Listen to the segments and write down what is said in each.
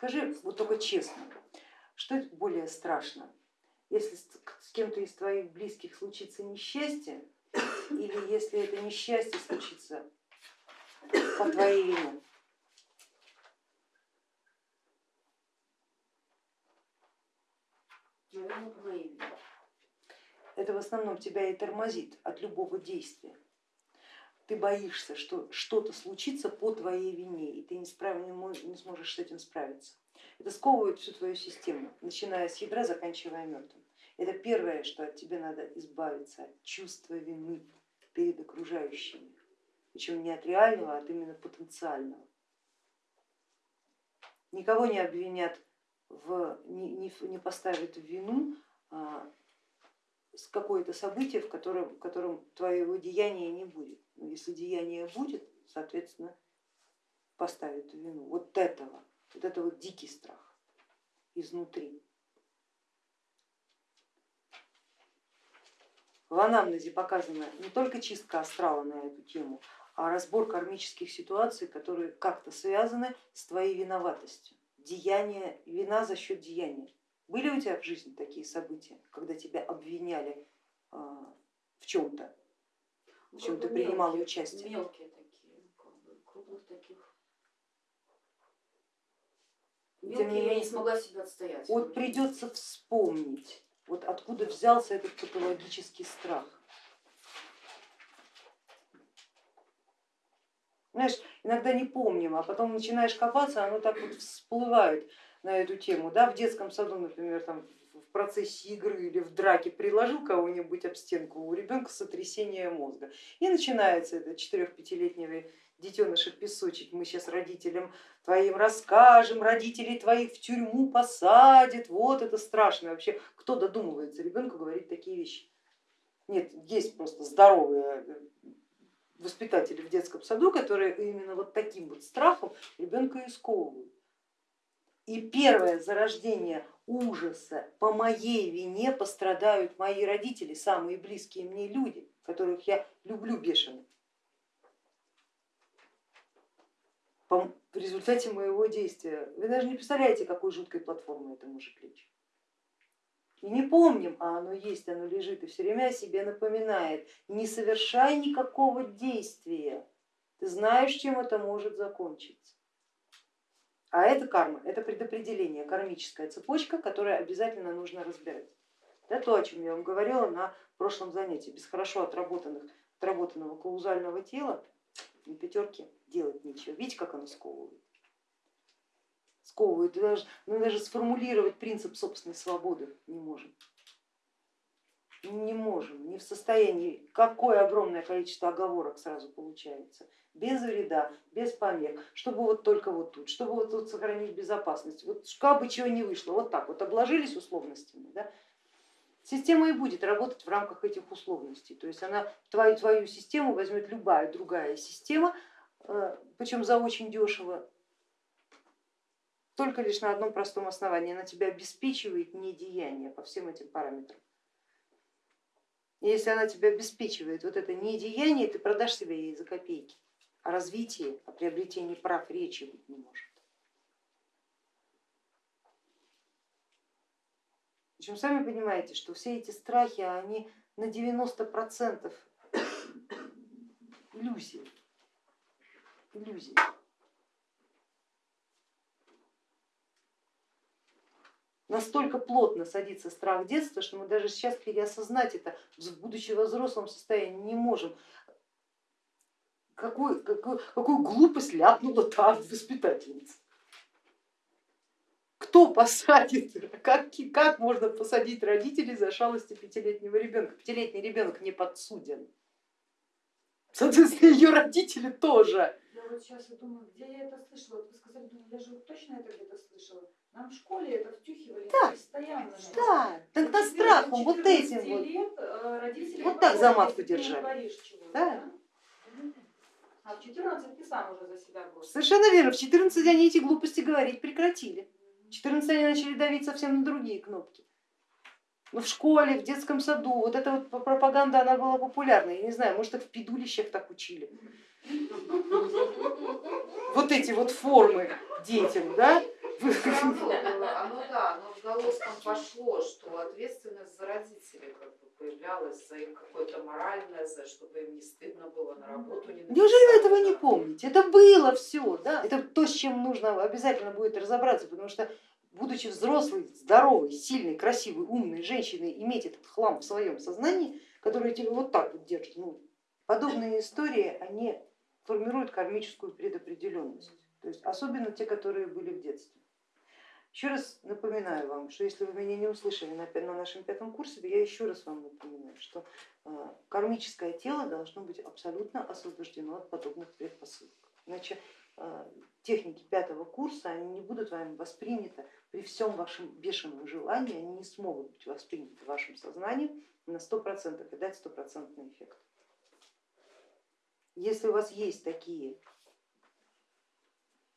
Скажи вот только честно, что более страшно, если с кем-то из твоих близких случится несчастье, или если это несчастье случится по твоей вине? Наверное, по моей вине. Это в основном тебя и тормозит от любого действия. Ты боишься, что что-то случится по твоей вине, и ты не, справ... не сможешь с этим справиться. Это сковывает всю твою систему, начиная с ядра, заканчивая мертвым. Это первое, что от тебя надо избавиться, от чувства вины перед окружающими, причем не от реального, а от именно потенциального. Никого не обвинят, в, не, не, поставят в вину какое-то событие, в котором, в котором твоего деяния не будет. Но если деяние будет, соответственно, поставят в вину. Вот этого, вот это вот дикий страх изнутри. В анамнезе показана не только чистка астрала на эту тему, а разбор кармических ситуаций, которые как-то связаны с твоей виноватостью. Деяние, вина за счет деяния. Были у тебя в жизни такие события, когда тебя обвиняли а, в чем-то, в чем ты принимала участие? Мелкие такие, как бы, крупных таких. Мелкие Тем не менее, я не смогла себя отстоять. Вот придется вспомнить вот откуда взялся этот патологический страх. Знаешь, иногда не помним, а потом начинаешь копаться, оно так вот всплывает на эту тему. Да? В детском саду, например, там, в процессе игры или в драке приложил кого-нибудь об стенку, у ребенка сотрясение мозга. И начинается это 4-5-летнего детеныша мы сейчас родителям твоим расскажем, родителей твоих в тюрьму посадят, вот это страшно. Вообще, кто додумывается ребенку говорить такие вещи? Нет, есть просто здоровые э, воспитатели в детском саду, которые именно вот таким вот страхом ребенка и сковывают. И первое зарождение ужаса по моей вине пострадают мои родители, самые близкие мне люди, которых я люблю бешено. в результате моего действия. Вы даже не представляете, какой жуткой платформой это может лечь. И не помним, а оно есть, оно лежит и все время о себе напоминает. Не совершай никакого действия, ты знаешь, чем это может закончиться. А это карма, это предопределение, кармическая цепочка, которую обязательно нужно разбирать. Это то, о чем я вам говорила на прошлом занятии. Без хорошо отработанных, отработанного каузального тела на пятерке делать нечего. Видите, как оно сковывает? Сковывает. Даже, мы даже сформулировать принцип собственной свободы. Не можем, не в состоянии. Какое огромное количество оговорок сразу получается. Без вреда, без помех, чтобы вот только вот тут, чтобы вот тут сохранить безопасность. Вот как бы чего не вышло, вот так вот обложились условностями. Да? Система и будет работать в рамках этих условностей. То есть она твою, твою систему возьмет любая другая система, э, причем за очень дешево, только лишь на одном простом основании. Она тебя обеспечивает недеяние по всем этим параметрам. Если она тебя обеспечивает вот это недеяние, ты продашь себя ей за копейки. О развитии, о приобретении прав речи быть не может. Причем сами понимаете, что все эти страхи, они на 90 процентов иллюзии. иллюзии. Настолько плотно садится страх детства, что мы даже сейчас переосознать это, будучи во взрослом состоянии, не можем. Какую, какую, какую глупость ляпнула та воспитательница кто посадит, как, как можно посадить родителей за шалости пятилетнего ребенка? Пятилетний ребенок не подсуден. Соответственно, ее родители тоже. Я вот сейчас думаю, где я это слышала? Вы сказали, я же точно это где-то слышала. Нам в школе это втюхивали да. постоянно. Да, тогда страхом вот этим вот. Лет э, родители вот так за матку держали. Да. да? А в 14 ты сам уже за себя бросил. Совершенно верно, в 14 они эти глупости говорить прекратили. В 14 они начали давить совсем на другие кнопки. Но в школе, в детском саду, вот эта вот пропаганда, она была популярна. Я не знаю, может их в педулищах так учили. Вот эти вот формы детям, да? Всё равно было, оно да, оно отголоском пошло, что ответственность за родителей как бы появлялась, за их какое-то моральное, за чтобы им не стыдно было на работу не Неужели вы этого не помните? Это было все, да? Это то, с чем нужно обязательно будет разобраться, потому что будучи взрослой, здоровой, сильной, красивой, умной женщиной, иметь этот хлам в своем сознании, который тебя вот так вот держит, ну, подобные истории, они формируют кармическую предопределенность, то есть особенно те, которые были в детстве. Еще раз напоминаю вам, что если вы меня не услышали на, нашем пятом курсе, я еще раз вам напоминаю, что э, кармическое тело должно быть абсолютно освобождено от подобных предпосылок. Иначе э, техники пятого курса они не будут вами восприняты при всем вашем бешеном желании, они не смогут быть восприняты вашим сознанием на 100% и дать стопроцентный эффект. Если у вас есть такие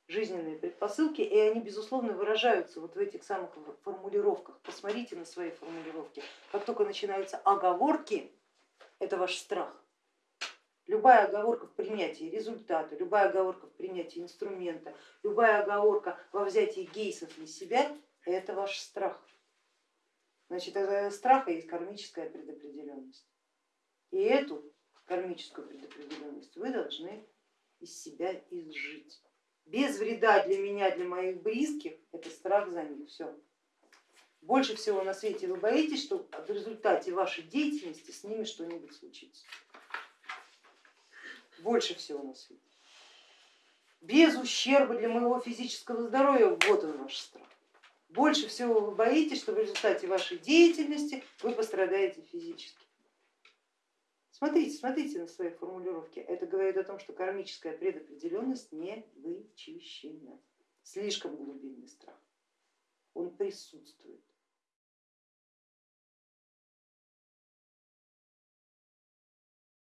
жизненные предпосылки, и они безусловно выражаются вот в этих самых формулировках, посмотрите на свои формулировки, как только начинаются оговорки, это ваш страх. Любая оговорка в принятии результата, любая оговорка в принятии инструмента, любая оговорка во взятии гейсов на себя, это ваш страх. Значит, из страха есть кармическая предопределенность. И эту кармическую предопределенность вы должны из себя изжить. Без вреда для меня, для моих близких, это страх за них, все. Больше всего на свете вы боитесь, что в результате вашей деятельности с ними что-нибудь случится. Больше всего на свете. Без ущерба для моего физического здоровья, вот он ваш страх. Больше всего вы боитесь, что в результате вашей деятельности вы пострадаете физически. Смотрите, смотрите на свои формулировки. Это говорит о том, что кармическая предопределенность не вычищена. Слишком глубинный страх. Он присутствует.